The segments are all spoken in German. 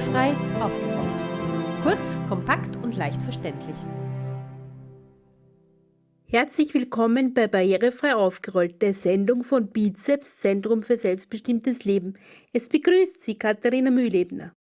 Barrierefrei aufgeräumt. Kurz, kompakt und leicht verständlich. Herzlich willkommen bei Barrierefrei aufgerollt, der Sendung von Bizeps Zentrum für selbstbestimmtes Leben. Es begrüßt Sie Katharina Mühlebner.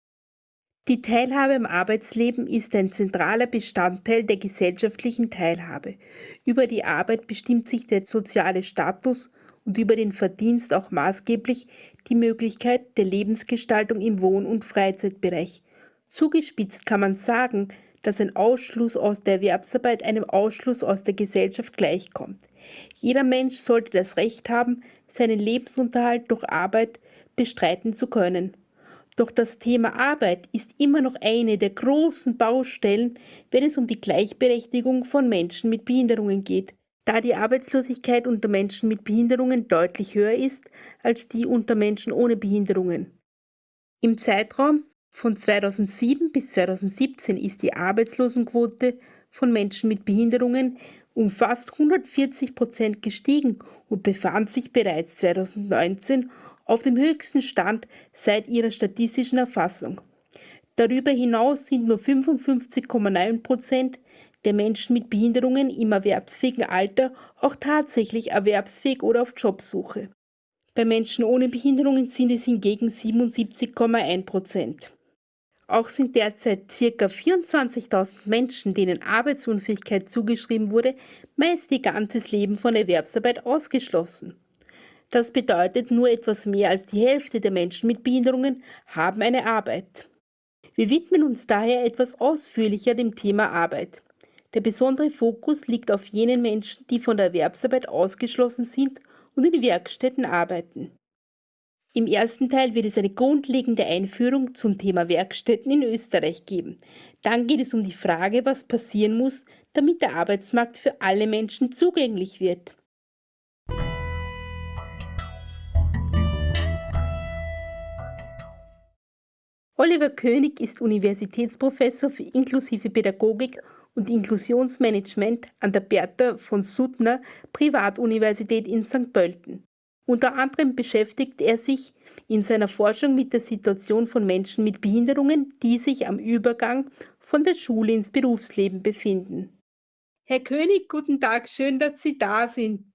Die Teilhabe am Arbeitsleben ist ein zentraler Bestandteil der gesellschaftlichen Teilhabe. Über die Arbeit bestimmt sich der soziale Status und über den Verdienst auch maßgeblich die Möglichkeit der Lebensgestaltung im Wohn- und Freizeitbereich. Zugespitzt kann man sagen, dass ein Ausschluss aus der Erwerbsarbeit einem Ausschluss aus der Gesellschaft gleichkommt. Jeder Mensch sollte das Recht haben, seinen Lebensunterhalt durch Arbeit bestreiten zu können. Doch das Thema Arbeit ist immer noch eine der großen Baustellen, wenn es um die Gleichberechtigung von Menschen mit Behinderungen geht, da die Arbeitslosigkeit unter Menschen mit Behinderungen deutlich höher ist als die unter Menschen ohne Behinderungen. Im Zeitraum von 2007 bis 2017 ist die Arbeitslosenquote von Menschen mit Behinderungen um fast 140 Prozent gestiegen und befand sich bereits 2019 auf dem höchsten Stand seit ihrer statistischen Erfassung. Darüber hinaus sind nur 55,9 Prozent der Menschen mit Behinderungen im erwerbsfähigen Alter auch tatsächlich erwerbsfähig oder auf Jobsuche. Bei Menschen ohne Behinderungen sind es hingegen 77,1 Prozent. Auch sind derzeit ca. 24.000 Menschen, denen Arbeitsunfähigkeit zugeschrieben wurde, meist ihr ganzes Leben von Erwerbsarbeit ausgeschlossen. Das bedeutet, nur etwas mehr als die Hälfte der Menschen mit Behinderungen haben eine Arbeit. Wir widmen uns daher etwas ausführlicher dem Thema Arbeit. Der besondere Fokus liegt auf jenen Menschen, die von der Erwerbsarbeit ausgeschlossen sind und in Werkstätten arbeiten. Im ersten Teil wird es eine grundlegende Einführung zum Thema Werkstätten in Österreich geben. Dann geht es um die Frage, was passieren muss, damit der Arbeitsmarkt für alle Menschen zugänglich wird. Oliver König ist Universitätsprofessor für inklusive Pädagogik und Inklusionsmanagement an der Bertha von Suttner Privatuniversität in St. Pölten. Unter anderem beschäftigt er sich in seiner Forschung mit der Situation von Menschen mit Behinderungen, die sich am Übergang von der Schule ins Berufsleben befinden. Herr König, guten Tag, schön, dass Sie da sind.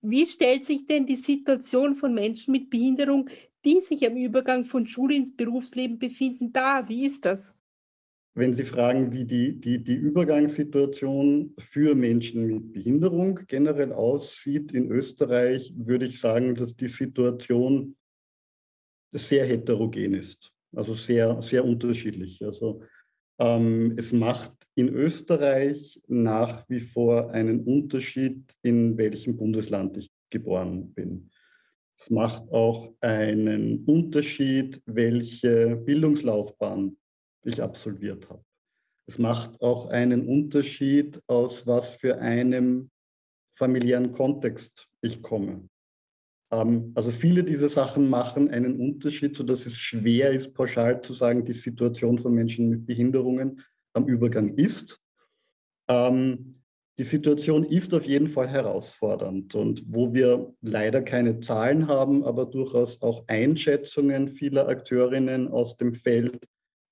Wie stellt sich denn die Situation von Menschen mit Behinderung die sich am Übergang von Schule ins Berufsleben befinden, da? Wie ist das? Wenn Sie fragen, wie die, die, die Übergangssituation für Menschen mit Behinderung generell aussieht in Österreich, würde ich sagen, dass die Situation sehr heterogen ist, also sehr, sehr unterschiedlich. Also ähm, es macht in Österreich nach wie vor einen Unterschied, in welchem Bundesland ich geboren bin. Es macht auch einen Unterschied, welche Bildungslaufbahn ich absolviert habe. Es macht auch einen Unterschied, aus was für einem familiären Kontext ich komme. Ähm, also viele dieser Sachen machen einen Unterschied, sodass es schwer ist, pauschal zu sagen, die Situation von Menschen mit Behinderungen am Übergang ist. Ähm, die Situation ist auf jeden Fall herausfordernd und wo wir leider keine Zahlen haben, aber durchaus auch Einschätzungen vieler Akteurinnen aus dem Feld,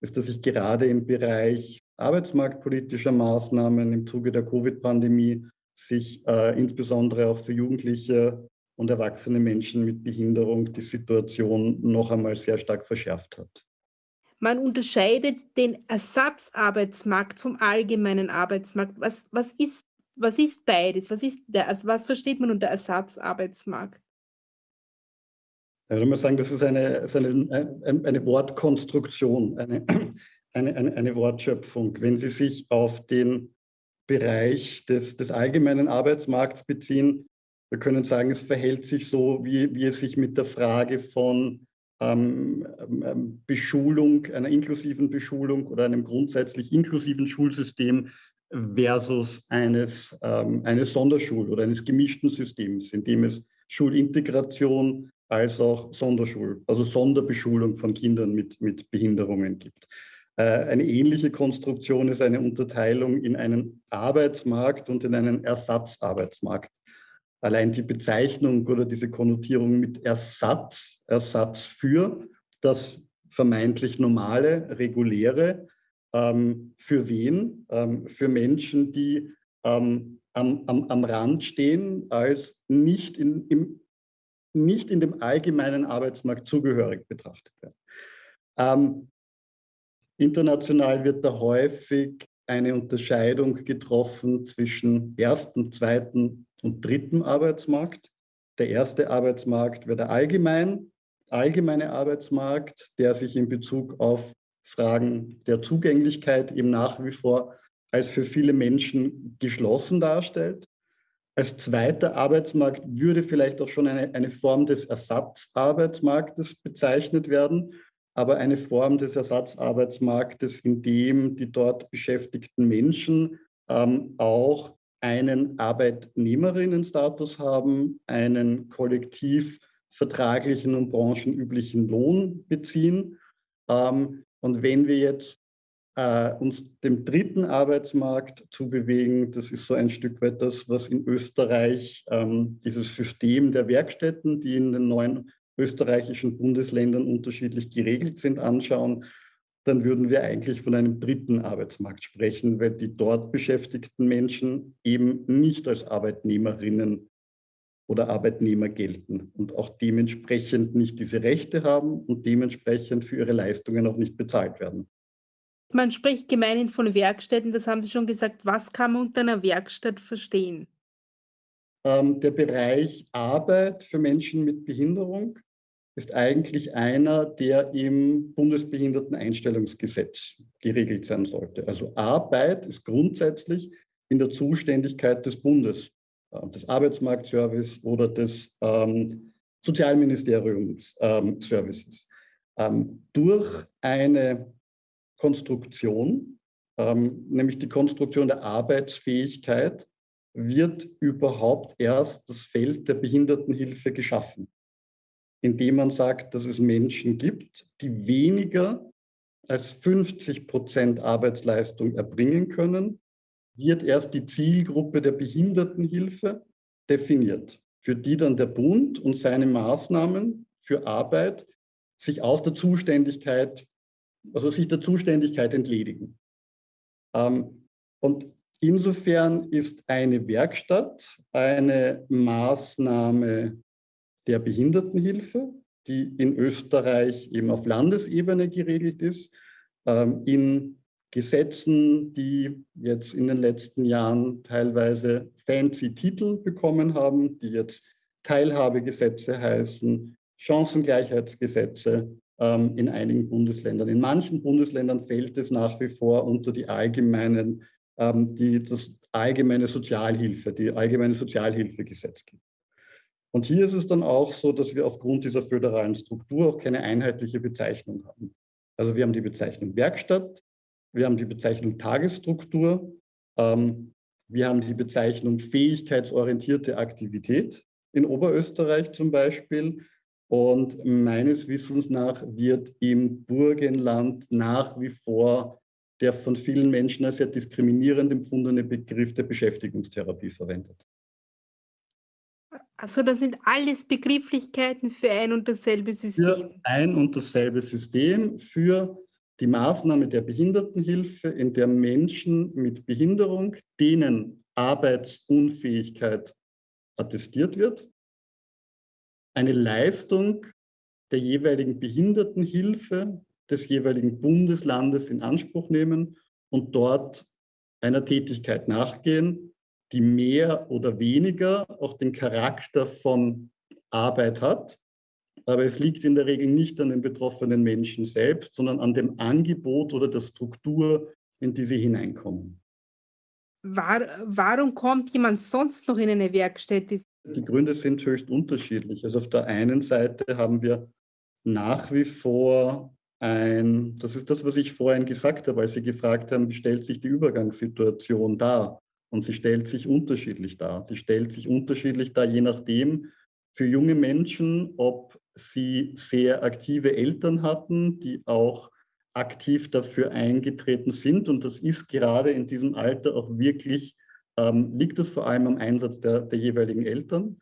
ist, dass sich gerade im Bereich arbeitsmarktpolitischer Maßnahmen im Zuge der Covid-Pandemie sich äh, insbesondere auch für Jugendliche und erwachsene Menschen mit Behinderung die Situation noch einmal sehr stark verschärft hat. Man unterscheidet den Ersatzarbeitsmarkt vom allgemeinen Arbeitsmarkt. Was, was ist was ist beides? Was ist der, also was versteht man unter Ersatzarbeitsmarkt? Ich würde mal sagen, das ist eine, ist eine, eine Wortkonstruktion, eine, eine, eine, Wortschöpfung. Wenn Sie sich auf den Bereich des, des allgemeinen Arbeitsmarkts beziehen, wir können sagen, es verhält sich so, wie, wie es sich mit der Frage von ähm, ähm Beschulung, einer inklusiven Beschulung oder einem grundsätzlich inklusiven Schulsystem versus eines, ähm, eines Sonderschul- oder eines gemischten Systems, in dem es Schulintegration als auch Sonderschul-, also Sonderbeschulung von Kindern mit, mit Behinderungen gibt. Äh, eine ähnliche Konstruktion ist eine Unterteilung in einen Arbeitsmarkt und in einen Ersatzarbeitsmarkt. Allein die Bezeichnung oder diese Konnotierung mit Ersatz, Ersatz für, das vermeintlich normale, reguläre. Ähm, für wen? Ähm, für Menschen, die ähm, am, am, am Rand stehen, als nicht in, im, nicht in dem allgemeinen Arbeitsmarkt zugehörig betrachtet werden. Ähm, international wird da häufig eine Unterscheidung getroffen zwischen ersten, zweiten und dritten Arbeitsmarkt. Der erste Arbeitsmarkt wäre der allgemein, allgemeine Arbeitsmarkt, der sich in Bezug auf Fragen der Zugänglichkeit eben nach wie vor als für viele Menschen geschlossen darstellt. Als zweiter Arbeitsmarkt würde vielleicht auch schon eine, eine Form des Ersatzarbeitsmarktes bezeichnet werden, aber eine Form des Ersatzarbeitsmarktes, in dem die dort beschäftigten Menschen ähm, auch einen Arbeitnehmerinnenstatus haben, einen kollektiv vertraglichen und branchenüblichen Lohn beziehen. Ähm, und wenn wir jetzt äh, uns dem dritten Arbeitsmarkt zu bewegen, das ist so ein Stück weit das, was in Österreich ähm, dieses System der Werkstätten, die in den neuen österreichischen Bundesländern unterschiedlich geregelt sind, anschauen, dann würden wir eigentlich von einem dritten Arbeitsmarkt sprechen, weil die dort beschäftigten Menschen eben nicht als Arbeitnehmerinnen oder Arbeitnehmer gelten und auch dementsprechend nicht diese Rechte haben und dementsprechend für ihre Leistungen auch nicht bezahlt werden. Man spricht gemeinhin von Werkstätten, das haben Sie schon gesagt. Was kann man unter einer Werkstatt verstehen? Ähm, der Bereich Arbeit für Menschen mit Behinderung ist eigentlich einer, der im Bundesbehinderteneinstellungsgesetz geregelt sein sollte. Also Arbeit ist grundsätzlich in der Zuständigkeit des Bundes, äh, des Arbeitsmarktservice oder des ähm, Sozialministeriums ähm, Services. Ähm, durch eine Konstruktion, ähm, nämlich die Konstruktion der Arbeitsfähigkeit, wird überhaupt erst das Feld der Behindertenhilfe geschaffen indem man sagt, dass es Menschen gibt, die weniger als 50 Prozent Arbeitsleistung erbringen können, wird erst die Zielgruppe der Behindertenhilfe definiert, für die dann der Bund und seine Maßnahmen für Arbeit sich aus der Zuständigkeit, also sich der Zuständigkeit entledigen. Ähm, und insofern ist eine Werkstatt eine Maßnahme der Behindertenhilfe, die in Österreich eben auf Landesebene geregelt ist, ähm, in Gesetzen, die jetzt in den letzten Jahren teilweise fancy Titel bekommen haben, die jetzt Teilhabegesetze heißen, Chancengleichheitsgesetze ähm, in einigen Bundesländern. In manchen Bundesländern fällt es nach wie vor unter die allgemeinen, ähm, die, das allgemeine Sozialhilfe, die allgemeine Sozialhilfegesetz gibt. Und hier ist es dann auch so, dass wir aufgrund dieser föderalen Struktur auch keine einheitliche Bezeichnung haben. Also wir haben die Bezeichnung Werkstatt, wir haben die Bezeichnung Tagesstruktur, ähm, wir haben die Bezeichnung fähigkeitsorientierte Aktivität in Oberösterreich zum Beispiel. Und meines Wissens nach wird im Burgenland nach wie vor der von vielen Menschen als sehr diskriminierend empfundene Begriff der Beschäftigungstherapie verwendet. Also das sind alles Begrifflichkeiten für ein und dasselbe System. Für ein und dasselbe System für die Maßnahme der Behindertenhilfe, in der Menschen mit Behinderung, denen Arbeitsunfähigkeit attestiert wird, eine Leistung der jeweiligen Behindertenhilfe des jeweiligen Bundeslandes in Anspruch nehmen und dort einer Tätigkeit nachgehen, die mehr oder weniger auch den Charakter von Arbeit hat. Aber es liegt in der Regel nicht an den betroffenen Menschen selbst, sondern an dem Angebot oder der Struktur, in die sie hineinkommen. War, warum kommt jemand sonst noch in eine Werkstätte? Die Gründe sind höchst unterschiedlich. Also auf der einen Seite haben wir nach wie vor ein, das ist das, was ich vorhin gesagt habe, als Sie gefragt haben, wie stellt sich die Übergangssituation dar? Und sie stellt sich unterschiedlich dar. Sie stellt sich unterschiedlich dar, je nachdem, für junge Menschen, ob sie sehr aktive Eltern hatten, die auch aktiv dafür eingetreten sind. Und das ist gerade in diesem Alter auch wirklich, ähm, liegt es vor allem am Einsatz der, der jeweiligen Eltern.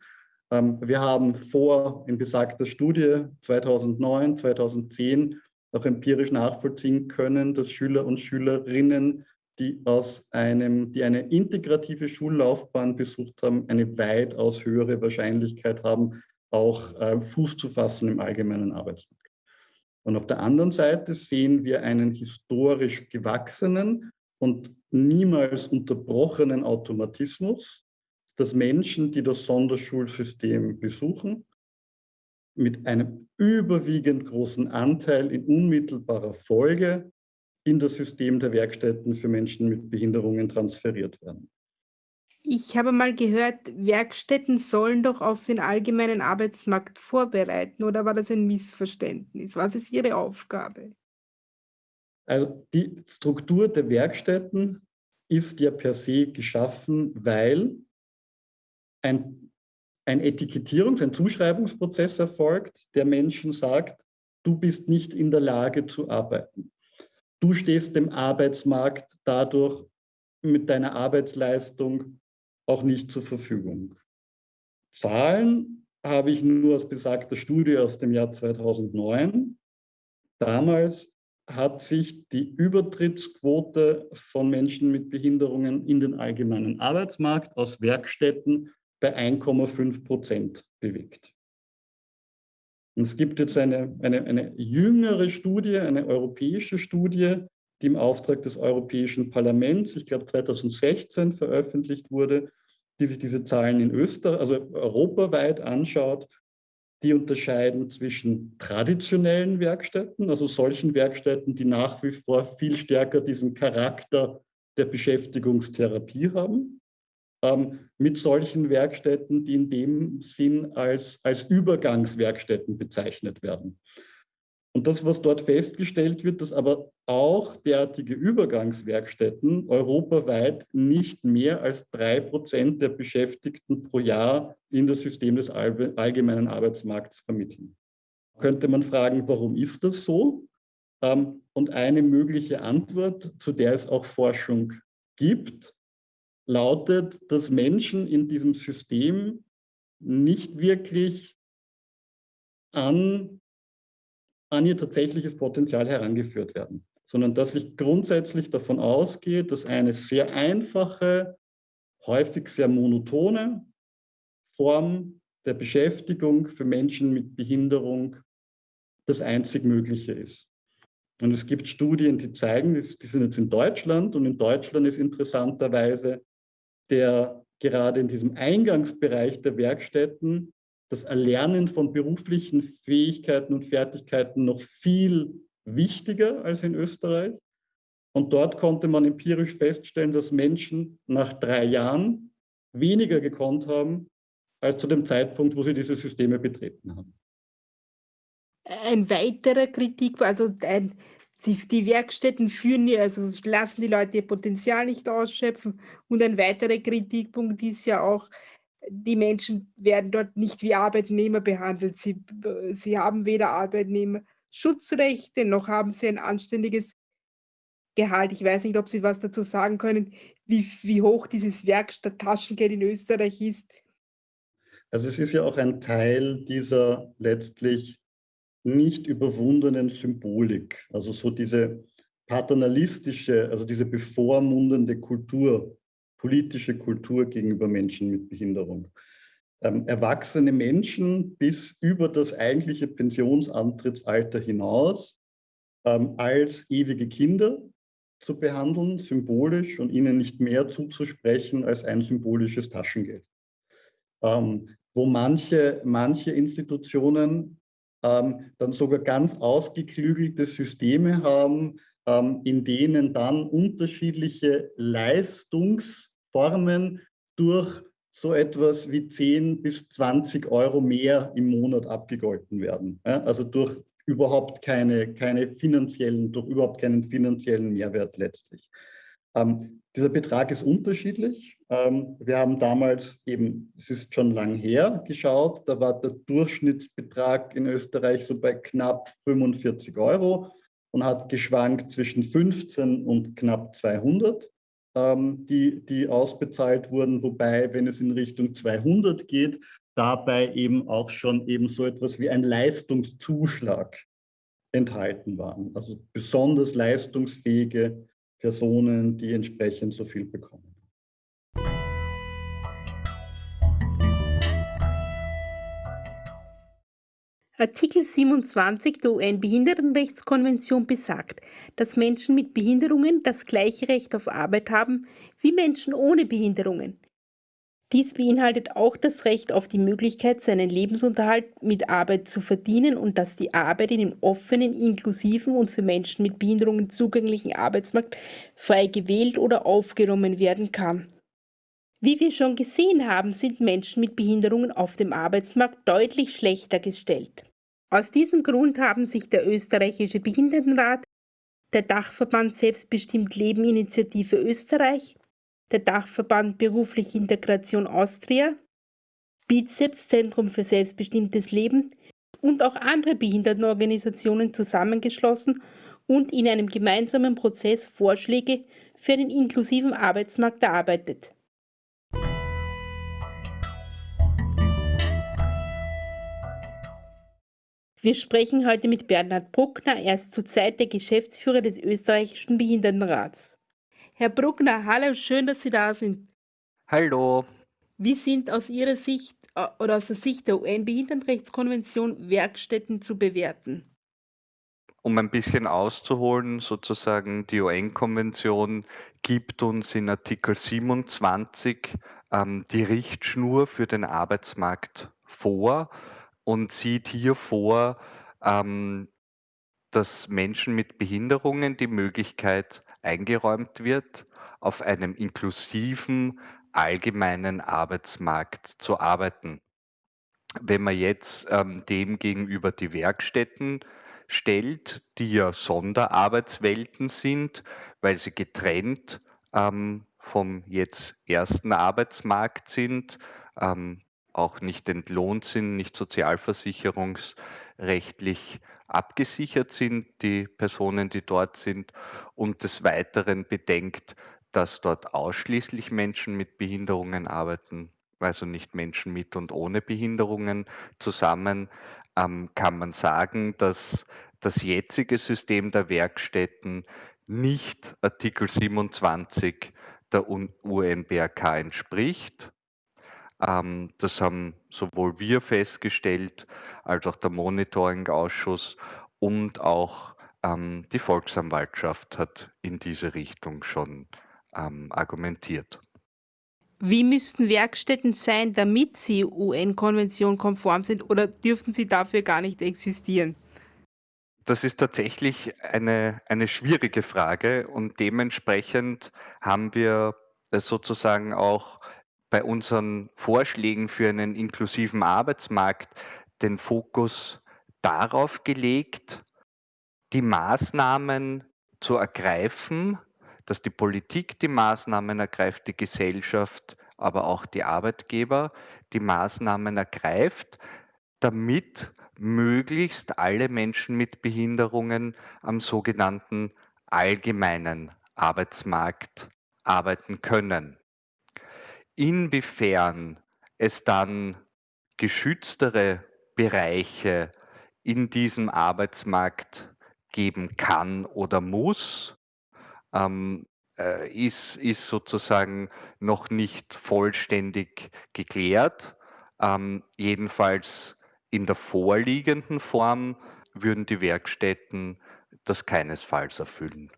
Ähm, wir haben vor in besagter Studie 2009, 2010 auch empirisch nachvollziehen können, dass Schüler und Schülerinnen, die aus einem, die eine integrative Schullaufbahn besucht haben, eine weitaus höhere Wahrscheinlichkeit haben, auch äh, Fuß zu fassen im allgemeinen Arbeitsmarkt. Und auf der anderen Seite sehen wir einen historisch gewachsenen und niemals unterbrochenen Automatismus, dass Menschen, die das Sonderschulsystem besuchen, mit einem überwiegend großen Anteil in unmittelbarer Folge in das System der Werkstätten für Menschen mit Behinderungen transferiert werden. Ich habe mal gehört, Werkstätten sollen doch auf den allgemeinen Arbeitsmarkt vorbereiten, oder war das ein Missverständnis? Was ist Ihre Aufgabe? Also die Struktur der Werkstätten ist ja per se geschaffen, weil ein, ein Etikettierungs-, ein Zuschreibungsprozess erfolgt, der Menschen sagt, du bist nicht in der Lage zu arbeiten. Du stehst dem Arbeitsmarkt dadurch mit deiner Arbeitsleistung auch nicht zur Verfügung. Zahlen habe ich nur aus besagter Studie aus dem Jahr 2009. Damals hat sich die Übertrittsquote von Menschen mit Behinderungen in den allgemeinen Arbeitsmarkt aus Werkstätten bei 1,5 Prozent bewegt. Und es gibt jetzt eine, eine, eine jüngere Studie, eine europäische Studie, die im Auftrag des Europäischen Parlaments, ich glaube 2016 veröffentlicht wurde, die sich diese Zahlen in Österreich, also europaweit anschaut, die unterscheiden zwischen traditionellen Werkstätten, also solchen Werkstätten, die nach wie vor viel stärker diesen Charakter der Beschäftigungstherapie haben, ähm, mit solchen Werkstätten, die in dem Sinn als, als Übergangswerkstätten bezeichnet werden. Und das, was dort festgestellt wird, dass aber auch derartige Übergangswerkstätten europaweit nicht mehr als drei Prozent der Beschäftigten pro Jahr in das System des allgemeinen Arbeitsmarkts vermitteln. Könnte man fragen, warum ist das so? Ähm, und eine mögliche Antwort, zu der es auch Forschung gibt, lautet, dass Menschen in diesem System nicht wirklich an, an ihr tatsächliches Potenzial herangeführt werden, sondern dass ich grundsätzlich davon ausgehe, dass eine sehr einfache, häufig sehr monotone Form der Beschäftigung für Menschen mit Behinderung das einzig Mögliche ist. Und es gibt Studien, die zeigen, die sind jetzt in Deutschland und in Deutschland ist interessanterweise der gerade in diesem Eingangsbereich der Werkstätten das Erlernen von beruflichen Fähigkeiten und Fertigkeiten noch viel wichtiger als in Österreich. Und dort konnte man empirisch feststellen, dass Menschen nach drei Jahren weniger gekonnt haben als zu dem Zeitpunkt, wo sie diese Systeme betreten haben. Ein weiterer Kritik, also ein, die Werkstätten führen, also lassen die Leute ihr Potenzial nicht ausschöpfen. Und ein weiterer Kritikpunkt ist ja auch, die Menschen werden dort nicht wie Arbeitnehmer behandelt. Sie, sie haben weder Arbeitnehmerschutzrechte noch haben sie ein anständiges Gehalt. Ich weiß nicht, ob Sie was dazu sagen können, wie, wie hoch dieses Werkstatttaschengeld in Österreich ist. Also es ist ja auch ein Teil dieser letztlich nicht überwundenen Symbolik, also so diese paternalistische, also diese bevormundende Kultur, politische Kultur gegenüber Menschen mit Behinderung. Ähm, erwachsene Menschen bis über das eigentliche Pensionsantrittsalter hinaus ähm, als ewige Kinder zu behandeln, symbolisch und ihnen nicht mehr zuzusprechen als ein symbolisches Taschengeld. Ähm, wo manche, manche Institutionen ähm, dann sogar ganz ausgeklügelte Systeme haben, ähm, in denen dann unterschiedliche Leistungsformen durch so etwas wie 10 bis 20 Euro mehr im Monat abgegolten werden. Ja? Also durch überhaupt keine, keine finanziellen, durch überhaupt keinen finanziellen Mehrwert letztlich. Ähm, dieser Betrag ist unterschiedlich. Ähm, wir haben damals eben, es ist schon lang her, geschaut, da war der Durchschnittsbetrag in Österreich so bei knapp 45 Euro und hat geschwankt zwischen 15 und knapp 200, ähm, die, die ausbezahlt wurden. Wobei, wenn es in Richtung 200 geht, dabei eben auch schon eben so etwas wie ein Leistungszuschlag enthalten waren. Also besonders leistungsfähige Personen, die entsprechend so viel bekommen. Artikel 27 der UN-Behindertenrechtskonvention besagt, dass Menschen mit Behinderungen das gleiche Recht auf Arbeit haben wie Menschen ohne Behinderungen. Dies beinhaltet auch das Recht auf die Möglichkeit, seinen Lebensunterhalt mit Arbeit zu verdienen und dass die Arbeit in dem offenen, inklusiven und für Menschen mit Behinderungen zugänglichen Arbeitsmarkt frei gewählt oder aufgenommen werden kann. Wie wir schon gesehen haben, sind Menschen mit Behinderungen auf dem Arbeitsmarkt deutlich schlechter gestellt. Aus diesem Grund haben sich der österreichische Behindertenrat, der Dachverband Selbstbestimmt Leben Initiative Österreich, der Dachverband Berufliche Integration Austria, Bizeps Zentrum für selbstbestimmtes Leben und auch andere Behindertenorganisationen zusammengeschlossen und in einem gemeinsamen Prozess Vorschläge für einen inklusiven Arbeitsmarkt erarbeitet. Wir sprechen heute mit Bernhard Bruckner, er ist zurzeit der Geschäftsführer des österreichischen Behindertenrats. Herr Bruckner, hallo, schön, dass Sie da sind. Hallo. Wie sind aus Ihrer Sicht äh, oder aus der Sicht der UN-Behindertenrechtskonvention Werkstätten zu bewerten? Um ein bisschen auszuholen, sozusagen, die UN-Konvention gibt uns in Artikel 27 ähm, die Richtschnur für den Arbeitsmarkt vor und sieht hier vor, ähm, dass Menschen mit Behinderungen die Möglichkeit eingeräumt wird, auf einem inklusiven, allgemeinen Arbeitsmarkt zu arbeiten. Wenn man jetzt ähm, dem gegenüber die Werkstätten stellt, die ja Sonderarbeitswelten sind, weil sie getrennt ähm, vom jetzt ersten Arbeitsmarkt sind, ähm, auch nicht entlohnt sind, nicht sozialversicherungsrechtlich abgesichert sind, die Personen, die dort sind, und des Weiteren bedenkt, dass dort ausschließlich Menschen mit Behinderungen arbeiten, also nicht Menschen mit und ohne Behinderungen zusammen, ähm, kann man sagen, dass das jetzige System der Werkstätten nicht Artikel 27 der UNBRK entspricht das haben sowohl wir festgestellt als auch der Monitoring-Ausschuss und auch ähm, die Volksanwaltschaft hat in diese Richtung schon ähm, argumentiert. Wie müssten Werkstätten sein, damit sie UN-Konvention konform sind oder dürften sie dafür gar nicht existieren? Das ist tatsächlich eine, eine schwierige Frage und dementsprechend haben wir sozusagen auch bei unseren Vorschlägen für einen inklusiven Arbeitsmarkt den Fokus darauf gelegt, die Maßnahmen zu ergreifen, dass die Politik die Maßnahmen ergreift, die Gesellschaft, aber auch die Arbeitgeber die Maßnahmen ergreift, damit möglichst alle Menschen mit Behinderungen am sogenannten allgemeinen Arbeitsmarkt arbeiten können. Inwiefern es dann geschütztere Bereiche in diesem Arbeitsmarkt geben kann oder muss, ähm, äh, ist, ist sozusagen noch nicht vollständig geklärt. Ähm, jedenfalls in der vorliegenden Form würden die Werkstätten das keinesfalls erfüllen.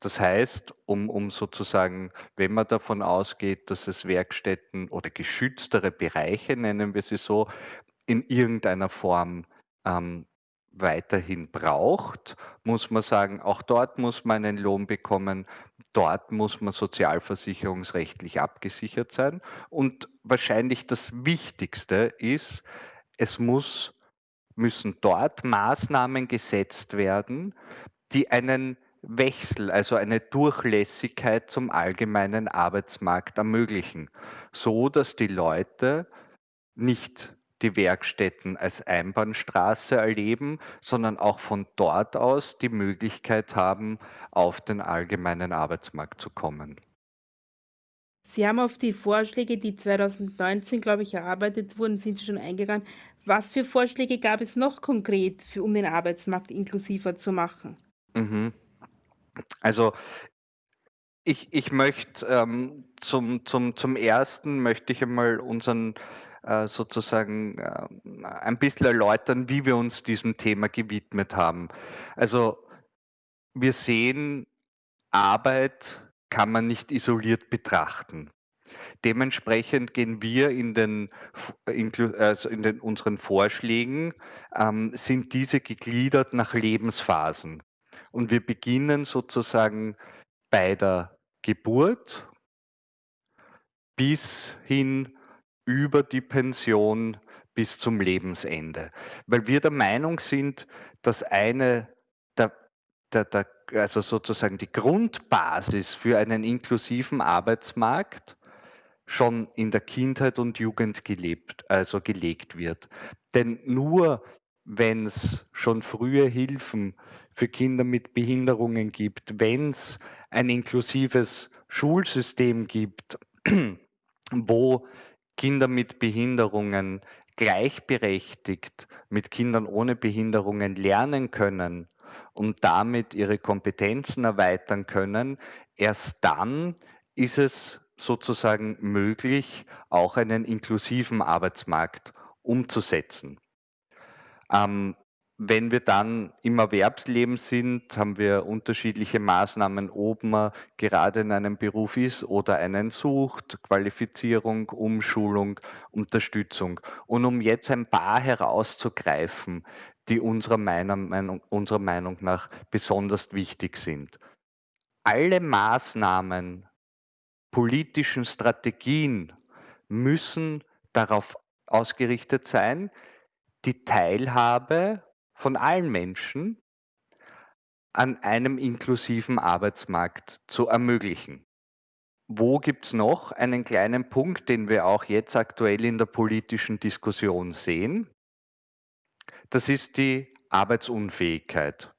Das heißt, um, um sozusagen, wenn man davon ausgeht, dass es Werkstätten oder geschütztere Bereiche, nennen wir sie so, in irgendeiner Form ähm, weiterhin braucht, muss man sagen, auch dort muss man einen Lohn bekommen, dort muss man sozialversicherungsrechtlich abgesichert sein. Und wahrscheinlich das Wichtigste ist, es muss, müssen dort Maßnahmen gesetzt werden, die einen Wechsel, also eine Durchlässigkeit zum allgemeinen Arbeitsmarkt ermöglichen, so dass die Leute nicht die Werkstätten als Einbahnstraße erleben, sondern auch von dort aus die Möglichkeit haben, auf den allgemeinen Arbeitsmarkt zu kommen. Sie haben auf die Vorschläge, die 2019, glaube ich, erarbeitet wurden, sind Sie schon eingegangen. Was für Vorschläge gab es noch konkret, für, um den Arbeitsmarkt inklusiver zu machen? Mhm. Also ich, ich möchte ähm, zum, zum, zum ersten möchte ich einmal unseren äh, sozusagen äh, ein bisschen erläutern, wie wir uns diesem Thema gewidmet haben. Also wir sehen, Arbeit kann man nicht isoliert betrachten. Dementsprechend gehen wir in den, also in den unseren Vorschlägen, ähm, sind diese gegliedert nach Lebensphasen. Und wir beginnen sozusagen bei der Geburt bis hin über die Pension bis zum Lebensende. Weil wir der Meinung sind, dass eine der, der, der also sozusagen die Grundbasis für einen inklusiven Arbeitsmarkt schon in der Kindheit und Jugend gelebt, also gelegt wird. Denn nur wenn es schon frühe Hilfen für Kinder mit Behinderungen gibt, wenn es ein inklusives Schulsystem gibt, wo Kinder mit Behinderungen gleichberechtigt mit Kindern ohne Behinderungen lernen können und damit ihre Kompetenzen erweitern können, erst dann ist es sozusagen möglich, auch einen inklusiven Arbeitsmarkt umzusetzen. Ähm, wenn wir dann im Erwerbsleben sind, haben wir unterschiedliche Maßnahmen, ob man gerade in einem Beruf ist oder einen sucht, Qualifizierung, Umschulung, Unterstützung. Und um jetzt ein paar herauszugreifen, die unserer Meinung, unserer Meinung nach besonders wichtig sind. Alle Maßnahmen, politischen Strategien müssen darauf ausgerichtet sein, die Teilhabe von allen Menschen an einem inklusiven Arbeitsmarkt zu ermöglichen. Wo gibt es noch einen kleinen Punkt, den wir auch jetzt aktuell in der politischen Diskussion sehen? Das ist die Arbeitsunfähigkeit.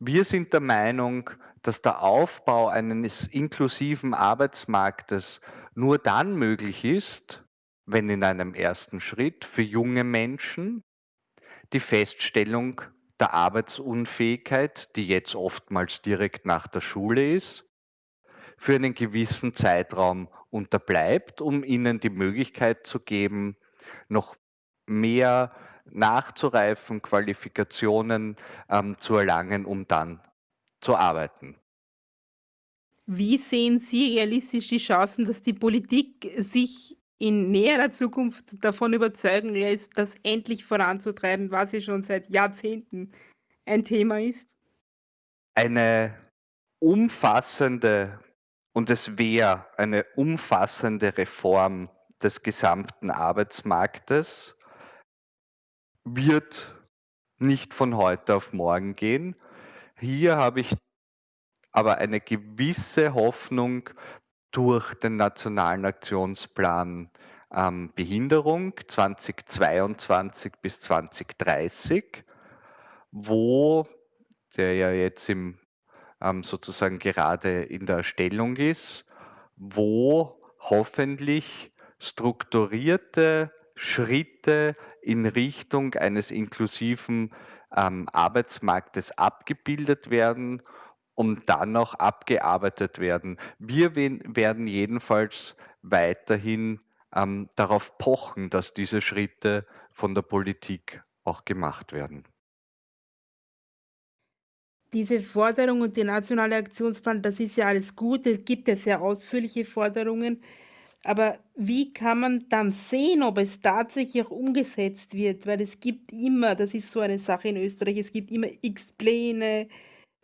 Wir sind der Meinung, dass der Aufbau eines inklusiven Arbeitsmarktes nur dann möglich ist, wenn in einem ersten Schritt für junge Menschen die Feststellung der Arbeitsunfähigkeit, die jetzt oftmals direkt nach der Schule ist, für einen gewissen Zeitraum unterbleibt, um ihnen die Möglichkeit zu geben, noch mehr nachzureifen, Qualifikationen ähm, zu erlangen, um dann zu arbeiten. Wie sehen Sie realistisch die Chancen, dass die Politik sich in näherer Zukunft davon überzeugen lässt, das endlich voranzutreiben, was ja schon seit Jahrzehnten ein Thema ist? Eine umfassende, und es wäre eine umfassende Reform des gesamten Arbeitsmarktes, wird nicht von heute auf morgen gehen. Hier habe ich aber eine gewisse Hoffnung durch den Nationalen Aktionsplan ähm, Behinderung 2022 bis 2030, wo der ja jetzt im, ähm, sozusagen gerade in der Erstellung ist, wo hoffentlich strukturierte Schritte in Richtung eines inklusiven ähm, Arbeitsmarktes abgebildet werden und dann noch abgearbeitet werden. Wir werden jedenfalls weiterhin ähm, darauf pochen, dass diese Schritte von der Politik auch gemacht werden. Diese Forderung und der nationale Aktionsplan, das ist ja alles gut. Es gibt ja sehr ausführliche Forderungen. Aber wie kann man dann sehen, ob es tatsächlich auch umgesetzt wird? Weil es gibt immer, das ist so eine Sache in Österreich, es gibt immer x Pläne,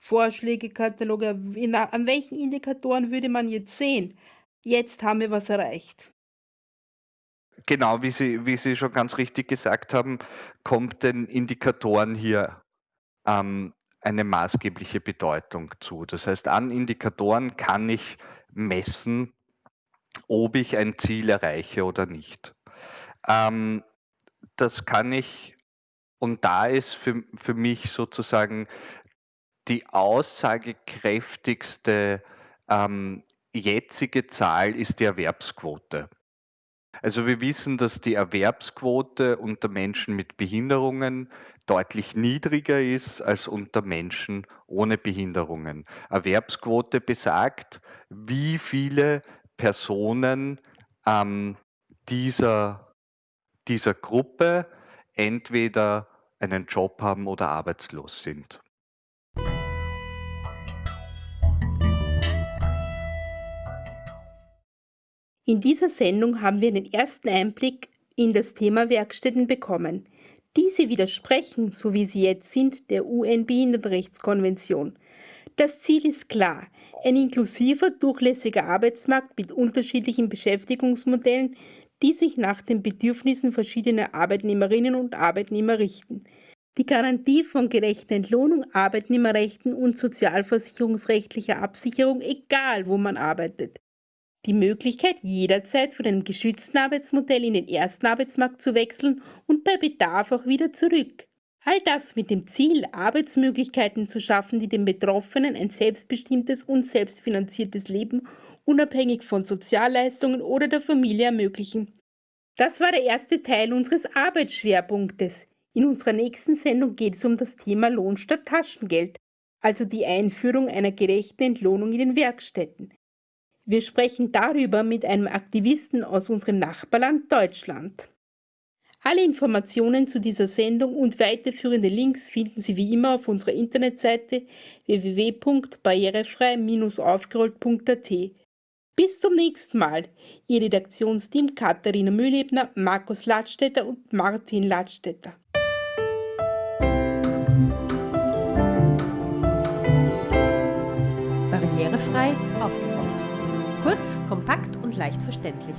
Vorschläge, Kataloge. an welchen Indikatoren würde man jetzt sehen? Jetzt haben wir was erreicht. Genau, wie Sie, wie Sie schon ganz richtig gesagt haben, kommt den Indikatoren hier ähm, eine maßgebliche Bedeutung zu. Das heißt, an Indikatoren kann ich messen, ob ich ein Ziel erreiche oder nicht. Ähm, das kann ich, und da ist für, für mich sozusagen die aussagekräftigste ähm, jetzige Zahl ist die Erwerbsquote. Also wir wissen, dass die Erwerbsquote unter Menschen mit Behinderungen deutlich niedriger ist als unter Menschen ohne Behinderungen. Erwerbsquote besagt, wie viele Personen ähm, dieser, dieser Gruppe entweder einen Job haben oder arbeitslos sind. In dieser Sendung haben wir den ersten Einblick in das Thema Werkstätten bekommen. Diese widersprechen, so wie sie jetzt sind, der UN-Behindertenrechtskonvention. Das Ziel ist klar, ein inklusiver, durchlässiger Arbeitsmarkt mit unterschiedlichen Beschäftigungsmodellen, die sich nach den Bedürfnissen verschiedener Arbeitnehmerinnen und Arbeitnehmer richten. Die Garantie von gerechter Entlohnung, Arbeitnehmerrechten und sozialversicherungsrechtlicher Absicherung, egal wo man arbeitet die Möglichkeit, jederzeit von einem geschützten Arbeitsmodell in den ersten Arbeitsmarkt zu wechseln und bei Bedarf auch wieder zurück. All das mit dem Ziel, Arbeitsmöglichkeiten zu schaffen, die den Betroffenen ein selbstbestimmtes und selbstfinanziertes Leben unabhängig von Sozialleistungen oder der Familie ermöglichen. Das war der erste Teil unseres Arbeitsschwerpunktes. In unserer nächsten Sendung geht es um das Thema Lohn statt Taschengeld, also die Einführung einer gerechten Entlohnung in den Werkstätten. Wir sprechen darüber mit einem Aktivisten aus unserem Nachbarland Deutschland. Alle Informationen zu dieser Sendung und weiterführende Links finden Sie wie immer auf unserer Internetseite www.barrierefrei-aufgerollt.at. Bis zum nächsten Mal. Ihr Redaktionsteam Katharina Mühlebner, Markus Ladstätter und Martin Ladstätter. Barrierefrei aufgerollt. Kurz, kompakt und leicht verständlich.